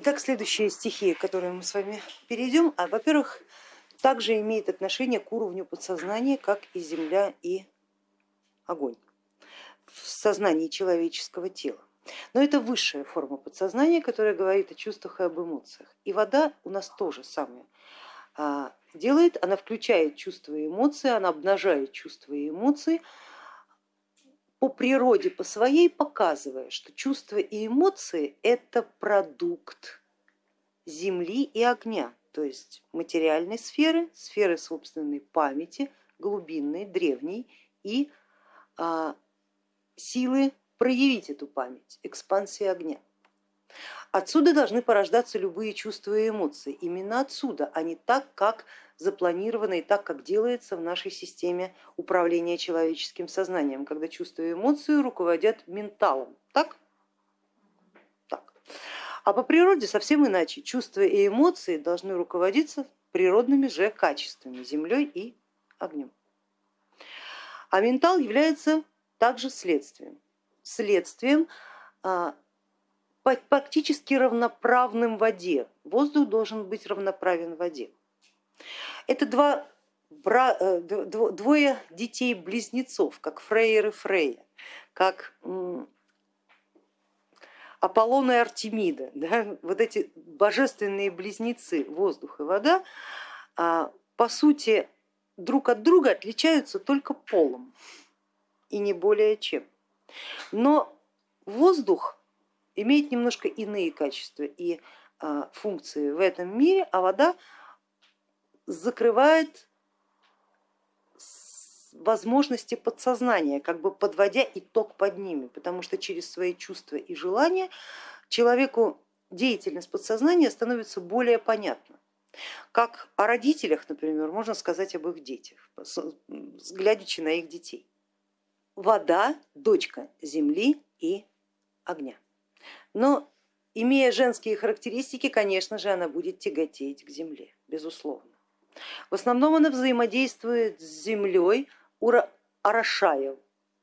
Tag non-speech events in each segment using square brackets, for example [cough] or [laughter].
Итак, следующая стихия, к которой мы с вами перейдем, а, во-первых, также имеет отношение к уровню подсознания, как и земля и огонь в сознании человеческого тела. Но это высшая форма подсознания, которая говорит о чувствах и об эмоциях. И вода у нас тоже самое а, делает, она включает чувства и эмоции, она обнажает чувства и эмоции, по природе, по своей показывая, что чувства и эмоции это продукт земли и огня, то есть материальной сферы, сферы собственной памяти, глубинной, древней и а, силы проявить эту память, экспансии огня. Отсюда должны порождаться любые чувства и эмоции, именно отсюда, а не так, как запланировано и так, как делается в нашей системе управления человеческим сознанием, когда чувства и эмоции руководят менталом. Так? так. А по природе совсем иначе. Чувства и эмоции должны руководиться природными же качествами, землей и огнем. А ментал является также следствием. Следствием а, практически равноправным воде. Воздух должен быть равноправен воде. Это два, э, двое детей-близнецов, как Фрейер и Фрея, как Аполлон и Артемида, [laughs] да? вот эти божественные близнецы воздух и вода, а, по сути друг от друга отличаются только полом и не более чем. Но воздух имеет немножко иные качества и а, функции в этом мире, а вода закрывает возможности подсознания, как бы подводя итог под ними, потому что через свои чувства и желания человеку деятельность подсознания становится более понятна. Как о родителях, например, можно сказать об их детях, глядячи на их детей. Вода, дочка земли и огня. Но имея женские характеристики, конечно же, она будет тяготеть к земле, безусловно. В основном она взаимодействует с землей, орошая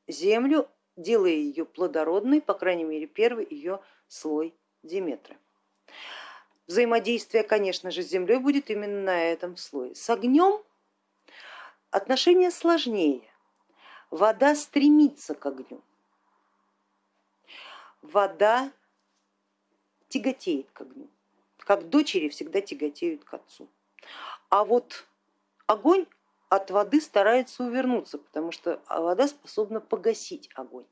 землю, делая ее плодородной, по крайней мере первый ее слой диметра. Взаимодействие, конечно же, с землей будет именно на этом слое. С огнем отношения сложнее. Вода стремится к огню. Вода тяготеет к огню, как дочери всегда тяготеют к отцу. А вот огонь от воды старается увернуться, потому что вода способна погасить огонь.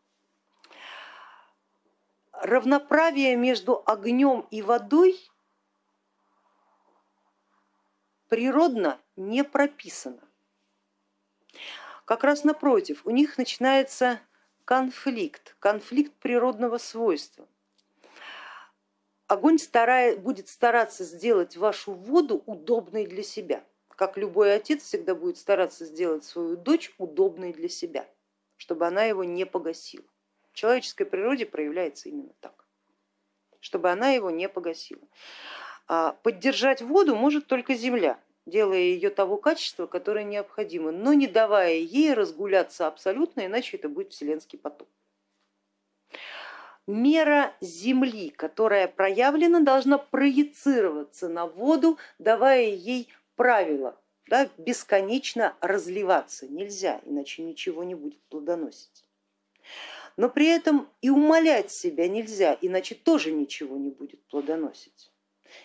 Равноправие между огнем и водой природно не прописано. Как раз напротив, у них начинается конфликт, конфликт природного свойства. Огонь старает, будет стараться сделать вашу воду удобной для себя, как любой отец всегда будет стараться сделать свою дочь удобной для себя, чтобы она его не погасила. В человеческой природе проявляется именно так, чтобы она его не погасила. А поддержать воду может только земля, делая ее того качества, которое необходимо, но не давая ей разгуляться абсолютно, иначе это будет вселенский поток. Мера Земли, которая проявлена, должна проецироваться на воду, давая ей правила, да, бесконечно разливаться нельзя, иначе ничего не будет плодоносить. Но при этом и умолять себя нельзя, иначе тоже ничего не будет плодоносить.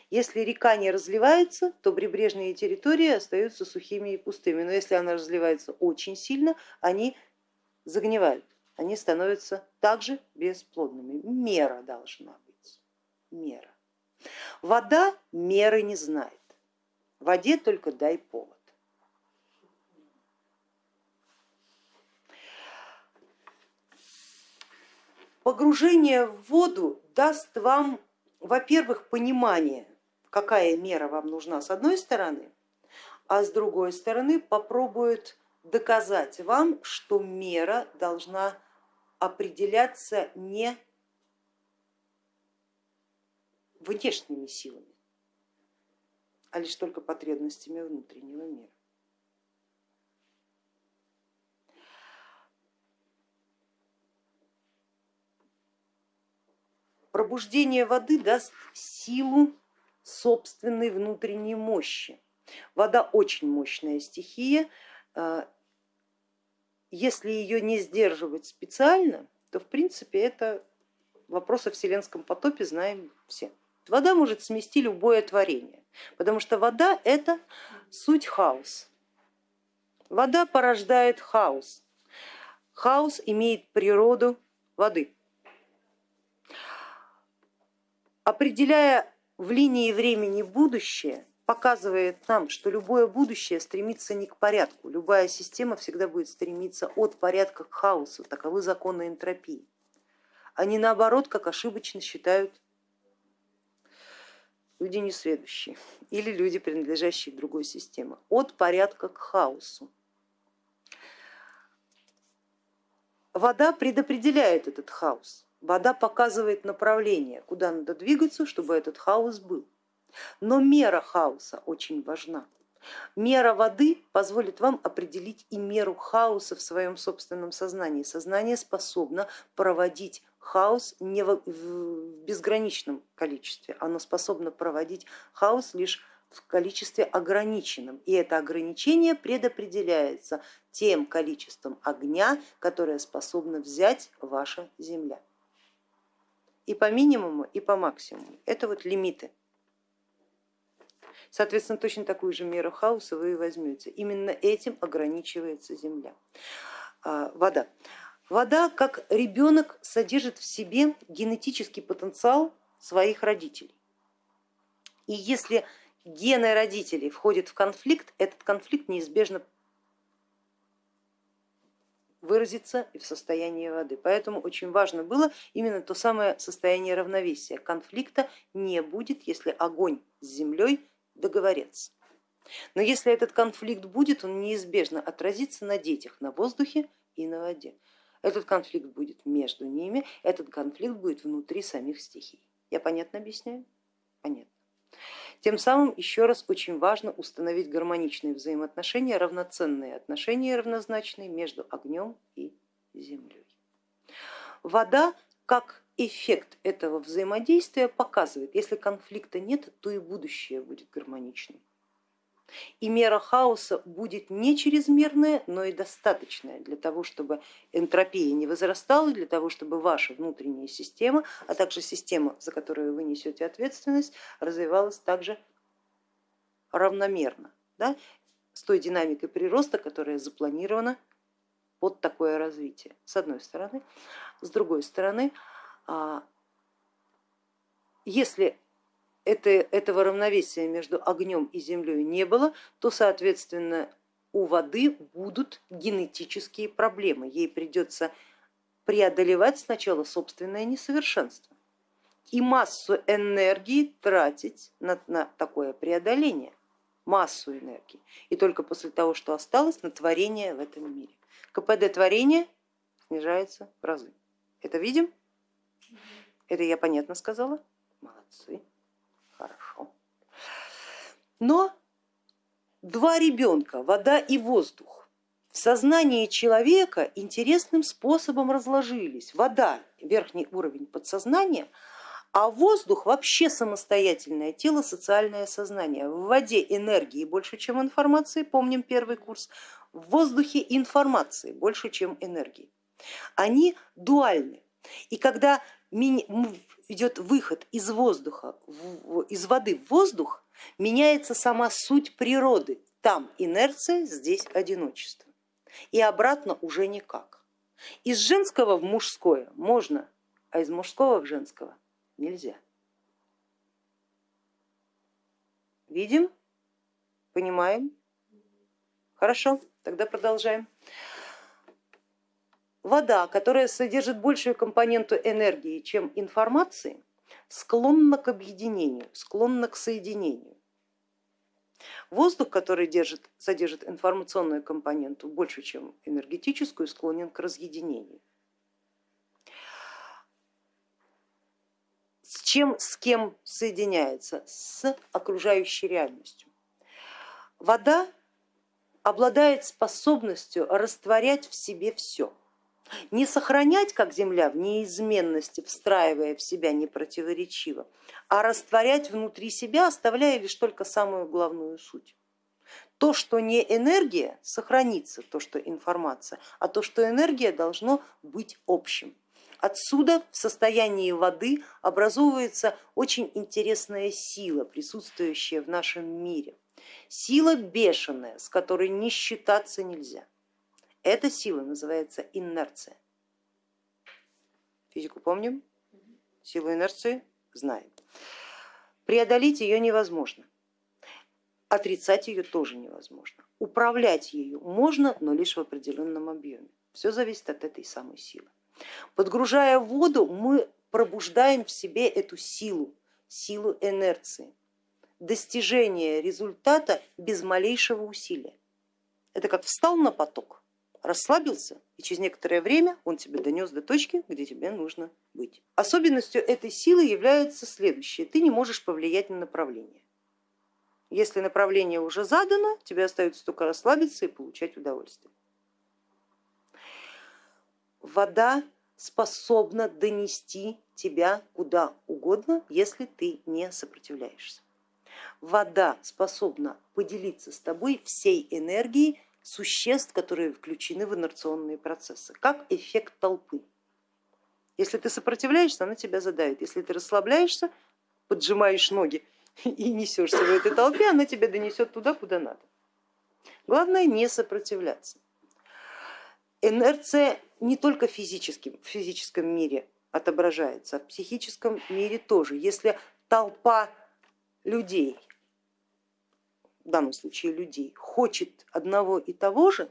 Если река не разливается, то прибрежные территории остаются сухими и пустыми, но если она разливается очень сильно, они загнивают, они становятся также бесплодными. Мера должна быть, мера. Вода меры не знает, воде только дай повод. Погружение в воду даст вам во-первых, понимание, какая мера вам нужна с одной стороны, а с другой стороны попробует доказать вам, что мера должна определяться не внешними силами, а лишь только потребностями внутреннего мира. Пробуждение воды даст силу собственной внутренней мощи. Вода очень мощная стихия, а, если ее не сдерживать специально, то в принципе это вопрос о вселенском потопе знаем все. Вода может смести любое творение, потому что вода это суть хаос. Вода порождает хаос. Хаос имеет природу воды. Определяя в линии времени будущее, показывает нам, что любое будущее стремится не к порядку, любая система всегда будет стремиться от порядка к хаосу, таковы законы энтропии, не наоборот, как ошибочно считают люди несведущие или люди, принадлежащие другой системе, от порядка к хаосу. Вода предопределяет этот хаос, вода показывает направление, куда надо двигаться, чтобы этот хаос был. Но мера хаоса очень важна. Мера воды позволит вам определить и меру хаоса в своем собственном сознании. Сознание способно проводить хаос не в безграничном количестве, оно способно проводить хаос лишь в количестве ограниченном. И это ограничение предопределяется тем количеством огня, которое способна взять ваша Земля. И по минимуму, и по максимуму. Это вот лимиты. Соответственно, точно такую же меру хаоса вы и возьмете. Именно этим ограничивается Земля. А, вода. Вода, как ребенок, содержит в себе генетический потенциал своих родителей. И если гены родителей входят в конфликт, этот конфликт неизбежно выразиться и в состоянии воды. Поэтому очень важно было именно то самое состояние равновесия. Конфликта не будет, если огонь с землей договорятся. Но если этот конфликт будет, он неизбежно отразится на детях, на воздухе и на воде. Этот конфликт будет между ними, этот конфликт будет внутри самих стихий. Я понятно объясняю? Понятно. Тем самым еще раз очень важно установить гармоничные взаимоотношения, равноценные отношения равнозначные между огнем и землей. Вода как эффект этого взаимодействия показывает, если конфликта нет, то и будущее будет гармоничным. И мера хаоса будет не чрезмерная, но и достаточная для того, чтобы энтропия не возрастала, для того, чтобы ваша внутренняя система, а также система, за которую вы несете ответственность, развивалась также равномерно, да, с той динамикой прироста, которая запланирована под такое развитие, с одной стороны. С другой стороны, если это, этого равновесия между огнем и землей не было, то соответственно у воды будут генетические проблемы. Ей придется преодолевать сначала собственное несовершенство и массу энергии тратить на, на такое преодоление, массу энергии. И только после того, что осталось, на творение в этом мире. КПД творения снижается в разы. Это видим? Это я понятно сказала? Молодцы, хорошо. Но два ребенка, вода и воздух, в сознании человека интересным способом разложились. Вода верхний уровень подсознания, а воздух вообще самостоятельное тело, социальное сознание. В воде энергии больше, чем информации, помним первый курс, в воздухе информации больше, чем энергии. Они дуальны. И когда идет выход из воздуха, из воды в воздух, меняется сама суть природы. Там инерция, здесь одиночество. И обратно уже никак. Из женского в мужское можно, а из мужского в женского нельзя. Видим? Понимаем? Хорошо, тогда продолжаем. Вода, которая содержит большую компоненту энергии, чем информации, склонна к объединению, склонна к соединению. Воздух, который держит, содержит информационную компоненту больше, чем энергетическую, склонен к разъединению. С чем, с кем соединяется? С окружающей реальностью. Вода обладает способностью растворять в себе все Не сохранять, как Земля, в неизменности, встраивая в себя непротиворечиво, а растворять внутри себя, оставляя лишь только самую главную суть. То, что не энергия, сохранится, то, что информация, а то, что энергия, должно быть общим. Отсюда в состоянии воды образовывается очень интересная сила, присутствующая в нашем мире. Сила бешеная, с которой не считаться нельзя. Эта сила называется инерция. Физику помним? Силу инерции знаем. Преодолеть ее невозможно, отрицать ее тоже невозможно. Управлять ею можно, но лишь в определенном объеме. Все зависит от этой самой силы. Подгружая воду, мы пробуждаем в себе эту силу, силу инерции, достижение результата без малейшего усилия. Это как встал на поток, расслабился, и через некоторое время он тебя донес до точки, где тебе нужно быть. Особенностью этой силы является следующее. Ты не можешь повлиять на направление. Если направление уже задано, тебе остается только расслабиться и получать удовольствие вода способна донести тебя куда угодно, если ты не сопротивляешься. Вода способна поделиться с тобой всей энергией существ, которые включены в инерционные процессы, как эффект толпы. Если ты сопротивляешься, она тебя задавит. Если ты расслабляешься, поджимаешь ноги [laughs] и несешься в этой толпе, она тебя донесет туда, куда надо. Главное не сопротивляться. Инерция не только в физическом, в физическом мире отображается, а в психическом мире тоже. Если толпа людей, в данном случае людей, хочет одного и того же,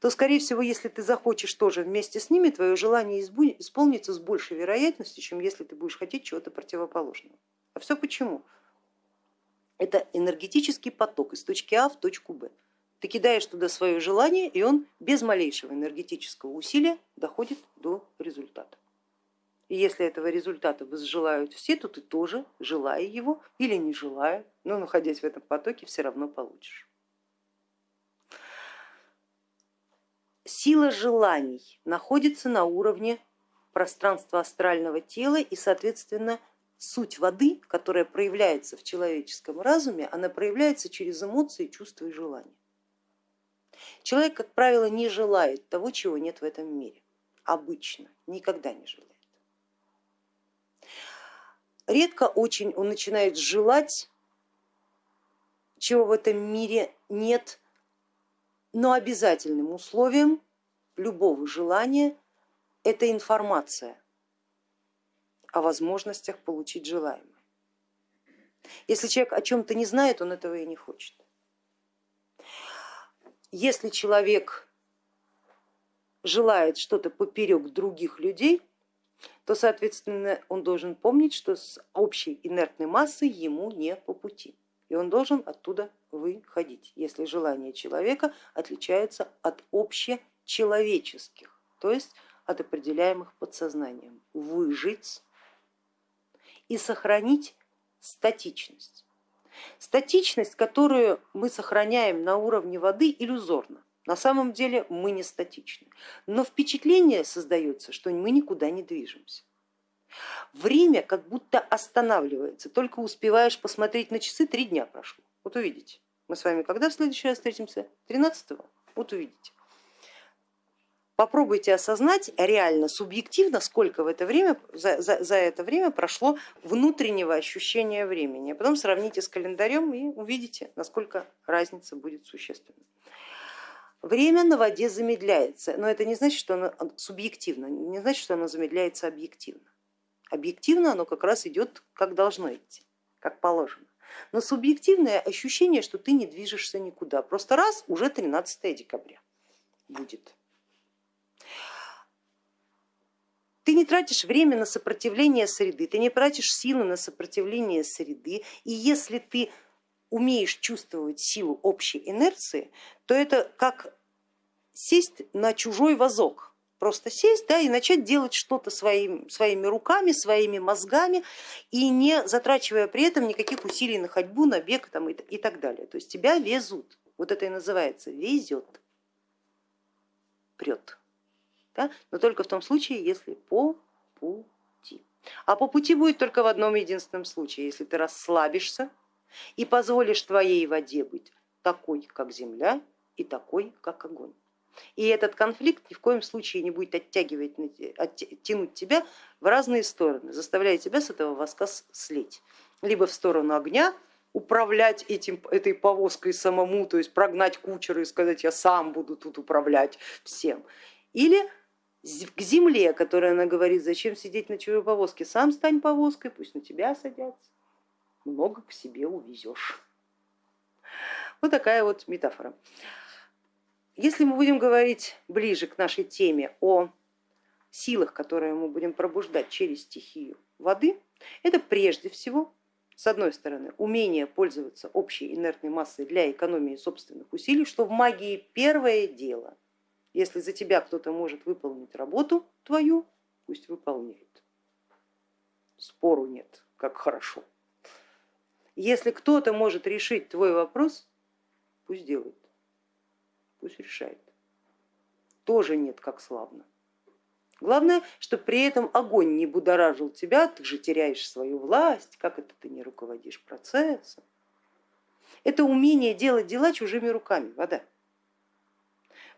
то скорее всего, если ты захочешь тоже вместе с ними, твое желание исполнится с большей вероятностью, чем если ты будешь хотеть чего-то противоположного. А все почему? Это энергетический поток из точки А в точку Б. Ты кидаешь туда свое желание, и он без малейшего энергетического усилия доходит до результата. И если этого результата возжелают все, то ты тоже, желая его или не желая, но находясь в этом потоке, все равно получишь. Сила желаний находится на уровне пространства астрального тела и, соответственно, суть воды, которая проявляется в человеческом разуме, она проявляется через эмоции, чувства и желания. Человек, как правило, не желает того, чего нет в этом мире. Обычно, никогда не желает. Редко очень он начинает желать, чего в этом мире нет, но обязательным условием любого желания это информация о возможностях получить желаемое. Если человек о чем-то не знает, он этого и не хочет если человек желает что-то поперек других людей, то, соответственно, он должен помнить, что с общей инертной массой ему не по пути. И он должен оттуда выходить, если желания человека отличаются от общечеловеческих, то есть от определяемых подсознанием. Выжить и сохранить статичность. Статичность, которую мы сохраняем на уровне воды, иллюзорна. На самом деле мы не статичны, но впечатление создается, что мы никуда не движемся. Время как будто останавливается, только успеваешь посмотреть на часы, три дня прошло. Вот увидите. Мы с вами когда в следующий раз встретимся? 13 -го? Вот увидите. Попробуйте осознать реально, субъективно, сколько в это время, за, за, за это время прошло внутреннего ощущения времени. А потом сравните с календарем и увидите, насколько разница будет существенной. Время на воде замедляется, но это не значит, что оно субъективно, не значит, что оно замедляется объективно. Объективно оно как раз идет, как должно идти, как положено. Но субъективное ощущение, что ты не движешься никуда. Просто раз, уже 13 декабря будет. Ты не тратишь время на сопротивление среды, ты не тратишь силы на сопротивление среды, и если ты умеешь чувствовать силу общей инерции, то это как сесть на чужой вазок, просто сесть да, и начать делать что-то своим, своими руками, своими мозгами и не затрачивая при этом никаких усилий на ходьбу, на бег там, и, и так далее. То есть тебя везут, вот это и называется везет, прет. да? но только в том случае, если по пути. А по пути будет только в одном единственном случае, если ты расслабишься и позволишь твоей воде быть такой, как земля, и такой, как огонь. И этот конфликт ни в коем случае не будет оттягивать, оттянуть тебя в разные стороны, заставляя тебя с этого воска слить. Либо в сторону огня, управлять этим, этой повозкой самому, то есть прогнать кучера и сказать, я сам буду тут управлять всем. Или к земле, которая она говорит, зачем сидеть на чужой повозке, сам стань повозкой, пусть на тебя садятся, много к себе увезешь. Вот такая вот метафора. Если мы будем говорить ближе к нашей теме о силах, которые мы будем пробуждать через стихию воды, это прежде всего, с одной стороны, умение пользоваться общей инертной массой для экономии собственных усилий, что в магии первое дело. Если за тебя кто-то может выполнить работу твою, пусть выполняет. Спору нет, как хорошо. Если кто-то может решить твой вопрос, пусть делает пусть решает. Тоже нет, как славно. Главное, чтобы при этом огонь не будоражил тебя, ты же теряешь свою власть, как это ты не руководишь процессом. Это умение делать дела чужими руками, вода.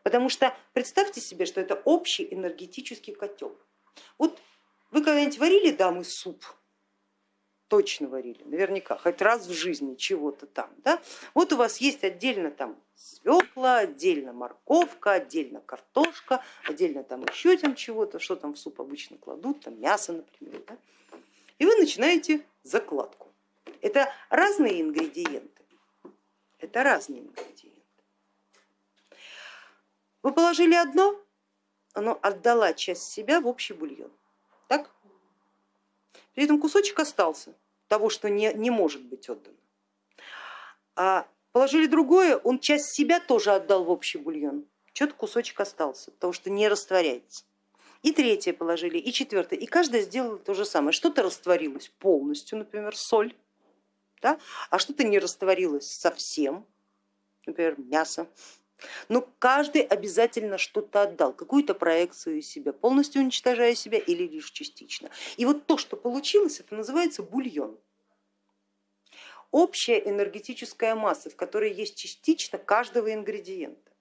Потому что представьте себе, что это общий энергетический котел. Вот вы когда-нибудь варили дамы суп? Точно варили, наверняка, хоть раз в жизни чего-то там. Да? Вот у вас есть отдельно там свекла, отдельно морковка, отдельно картошка, отдельно там еще там чего-то, что там в суп обычно кладут, там мясо, например. Да? И вы начинаете закладку. Это разные ингредиенты, это разные ингредиенты. Вы положили одно, оно отдала часть себя в общий бульон. Так? При этом кусочек остался того, что не, не может быть отдано. А Положили другое, он часть себя тоже отдал в общий бульон. Что-то кусочек остался, потому что не растворяется. И третье положили, и четвертое, и каждая сделала то же самое. Что-то растворилось полностью, например, соль, да? а что-то не растворилось совсем, например, мясо. Но каждый обязательно что-то отдал, какую-то проекцию из себя, полностью уничтожая себя или лишь частично. И вот то, что получилось, это называется бульон общая энергетическая масса, в которой есть частично каждого ингредиента.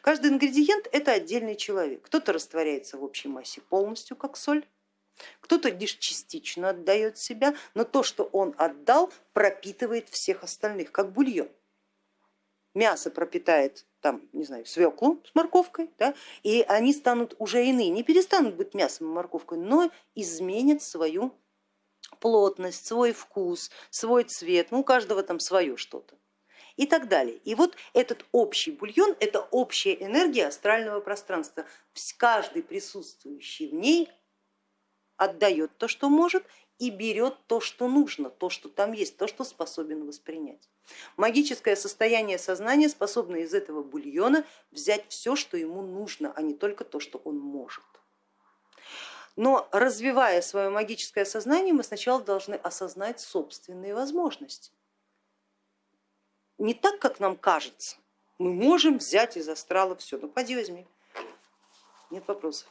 Каждый ингредиент это отдельный человек. Кто-то растворяется в общей массе полностью, как соль, кто-то лишь частично отдает себя, но то, что он отдал, пропитывает всех остальных, как бульон. Мясо пропитает там, не знаю, свеклу с морковкой, да, и они станут уже иные, не перестанут быть мясом и морковкой, но изменят свою плотность, свой вкус, свой цвет, ну у каждого там свое что-то и так далее. И вот этот общий бульон, это общая энергия астрального пространства. Каждый присутствующий в ней отдает то, что может, и берет то, что нужно, то, что там есть, то, что способен воспринять. Магическое состояние сознания способно из этого бульона взять все, что ему нужно, а не только то, что он может. Но развивая свое магическое сознание, мы сначала должны осознать собственные возможности. Не так, как нам кажется, мы можем взять из астрала все, ну поди возьми, нет вопросов.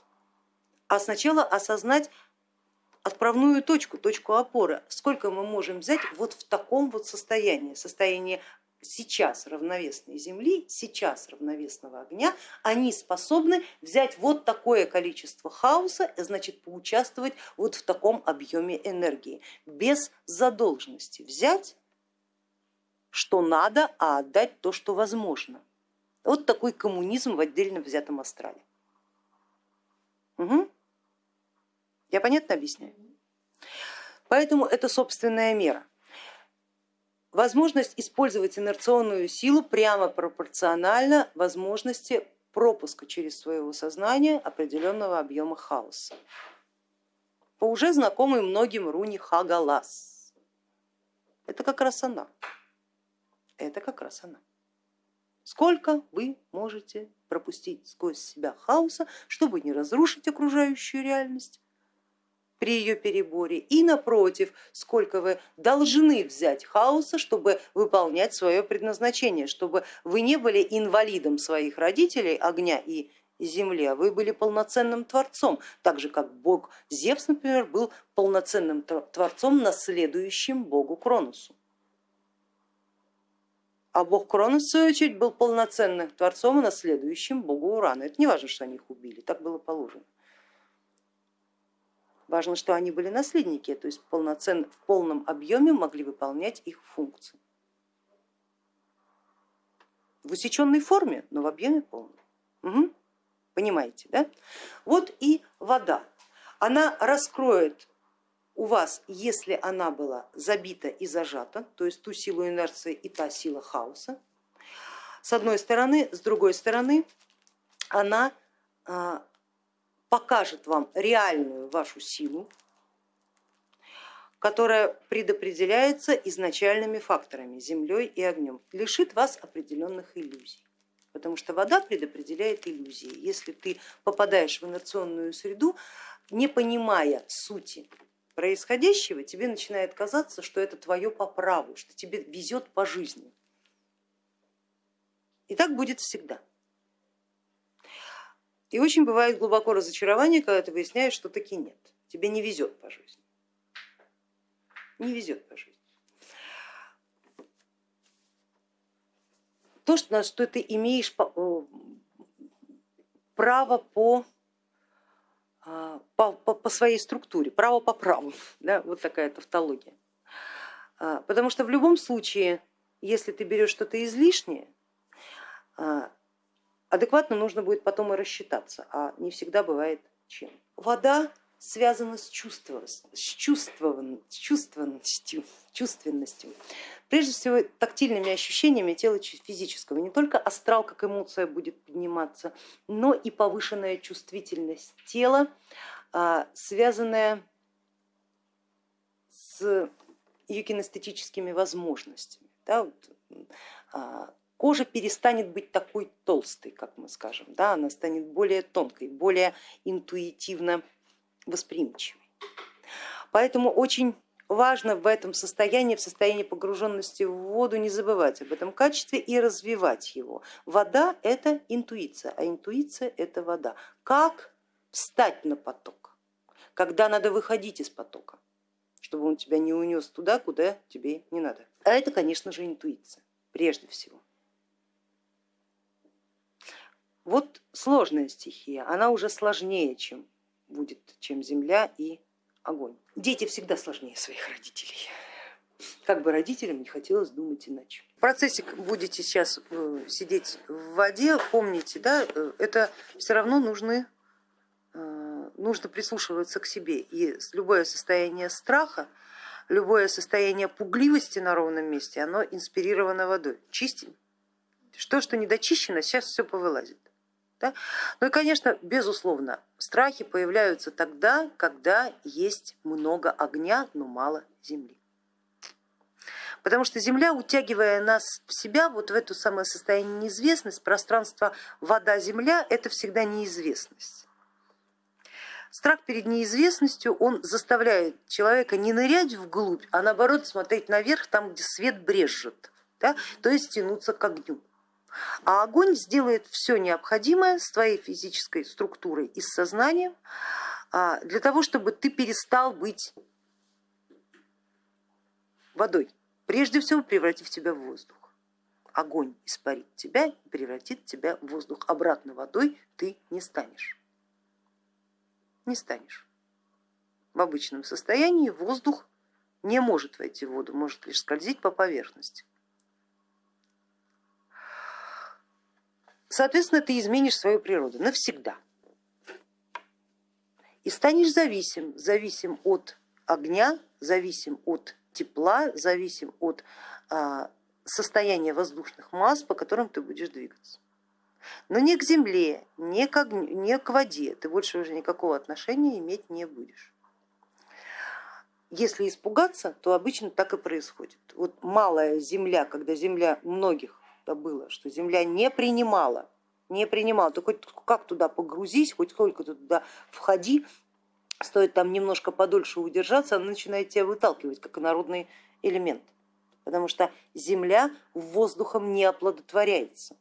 А сначала осознать отправную точку, точку опоры, сколько мы можем взять вот в таком вот состоянии, состоянии сейчас равновесной Земли, сейчас равновесного огня, они способны взять вот такое количество хаоса, значит поучаствовать вот в таком объеме энергии, без задолженности взять, что надо, а отдать то, что возможно. Вот такой коммунизм в отдельно взятом астрале. Угу. Я понятно объясняю? Поэтому это собственная мера возможность использовать инерционную силу прямо пропорциональна возможности пропуска через своего сознания определенного объема хаоса. По уже знакомой многим руне Хагалас. Это как раз она. Это как раз она. Сколько вы можете пропустить сквозь себя хаоса, чтобы не разрушить окружающую реальность, при ее переборе и напротив, сколько вы должны взять хаоса, чтобы выполнять свое предназначение, чтобы вы не были инвалидом своих родителей, огня и земле, вы были полноценным творцом, так же как бог Зевс, например, был полноценным творцом, наследующим богу Кроносу. А бог Кронос, в свою очередь, был полноценным творцом наследующим богу Урану. Это не важно, что они их убили, так было положено. Важно, что они были наследники, то есть полноценно, в полном объеме могли выполнять их функции. В усеченной форме, но в объеме полном. Угу. Понимаете, да? Вот и вода. Она раскроет у вас, если она была забита и зажата, то есть ту силу инерции и та сила хаоса, с одной стороны, с другой стороны, она а, покажет вам реальную вашу силу, которая предопределяется изначальными факторами, землей и огнем, лишит вас определенных иллюзий. Потому что вода предопределяет иллюзии. Если ты попадаешь в инерционную среду, не понимая сути происходящего, тебе начинает казаться, что это твое по праву, что тебе везет по жизни. И так будет всегда. И очень бывает глубоко разочарование, когда ты выясняешь, что таки нет, тебе не везет по жизни. Не везет по жизни. То, что, что ты имеешь э, право по а, по, по, по своей структуре, право по праву, [laughs] да, вот такая тавтология. А, потому что в любом случае, если ты берешь что-то излишнее, а, адекватно нужно будет потом и рассчитаться, а не всегда бывает чем. Вода связана с, чувством, с, чувством, с чувственностью, чувственностью. Прежде всего тактильными ощущениями тела физического. Не только астрал как эмоция будет подниматься, но и повышенная чувствительность тела, а, связанная с ее кинестетическими возможностями. Да, вот, а, кожа перестанет быть такой толстой, как мы скажем, да, она станет более тонкой, более интуитивно восприимчивой. Поэтому очень важно в этом состоянии, в состоянии погруженности в воду не забывать об этом качестве и развивать его. Вода это интуиция, а интуиция это вода. Как встать на поток, когда надо выходить из потока, чтобы он тебя не унес туда, куда тебе не надо. А это, конечно же, интуиция прежде всего. Вот сложная стихия, она уже сложнее, чем будет, чем земля и огонь. Дети всегда сложнее своих родителей. Как бы родителям не хотелось думать иначе. В процессе будете сейчас э, сидеть в воде, помните, да, э, это все равно нужны, э, нужно прислушиваться к себе. И любое состояние страха, любое состояние пугливости на ровном месте, оно инспирировано водой. Чистим. Что, что не дочищено, сейчас все повылазит. Да? Ну и, конечно, безусловно, страхи появляются тогда, когда есть много огня, но мало земли. Потому что Земля, утягивая нас в себя, вот в это самое состояние неизвестность, пространство вода-земля, это всегда неизвестность. Страх перед неизвестностью, он заставляет человека не нырять вглубь, а наоборот смотреть наверх, там, где свет брежет, да? то есть тянуться к огню. А огонь сделает все необходимое с твоей физической структурой и с сознанием а, для того, чтобы ты перестал быть водой, прежде всего превратив тебя в воздух. Огонь испарит тебя и превратит тебя в воздух. Обратно водой ты не станешь. Не станешь. В обычном состоянии воздух не может войти в воду, может лишь скользить по поверхности. Соответственно, ты изменишь свою природу навсегда. И станешь зависим, зависим от огня, зависим от тепла, зависим от а, состояния воздушных масс, по которым ты будешь двигаться. Но не к земле, не к, огню, не к воде ты больше уже никакого отношения иметь не будешь. Если испугаться, то обычно так и происходит. Вот малая земля, когда земля многих это было, что Земля не принимала, не принимала, ты хоть как туда погрузись, хоть сколько туда входи, стоит там немножко подольше удержаться, она начинает тебя выталкивать, как народный элемент, потому что Земля воздухом не оплодотворяется,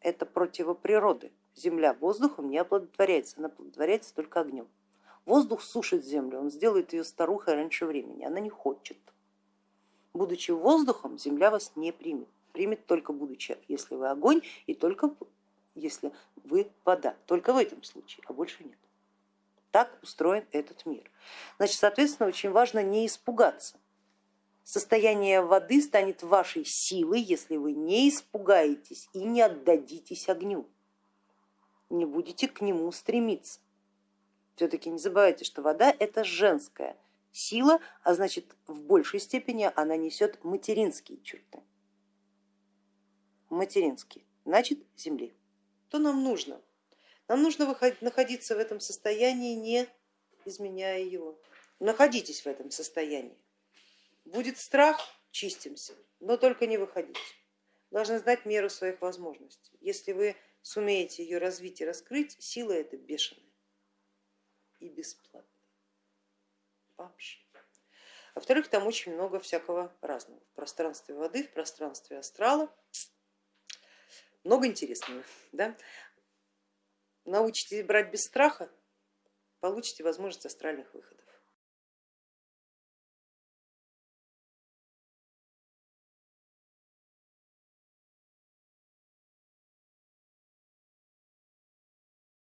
это противоприроды. земля воздухом не оплодотворяется, она оплодотворяется только огнем. Воздух сушит землю, он сделает ее старухой раньше времени, она не хочет. Будучи воздухом, земля вас не примет, примет только будучи, если вы огонь и только если вы вода, только в этом случае, а больше нет. Так устроен этот мир. Значит, соответственно, очень важно не испугаться. Состояние воды станет вашей силой, если вы не испугаетесь и не отдадитесь огню, не будете к нему стремиться все-таки не забывайте, что вода это женская сила, а значит в большей степени она несет материнские черты. Материнские, значит земли. Что нам нужно? Нам нужно находиться в этом состоянии, не изменяя его. Находитесь в этом состоянии. Будет страх, чистимся, но только не выходите. Должны знать меру своих возможностей. Если вы сумеете ее развить и раскрыть, сила это бешеная и бесплатно. Вообще. Во-вторых, там очень много всякого разного. В пространстве воды, в пространстве астрала. Много интересного. [laughs] Да? Научитесь брать без страха, получите возможность астральных выходов.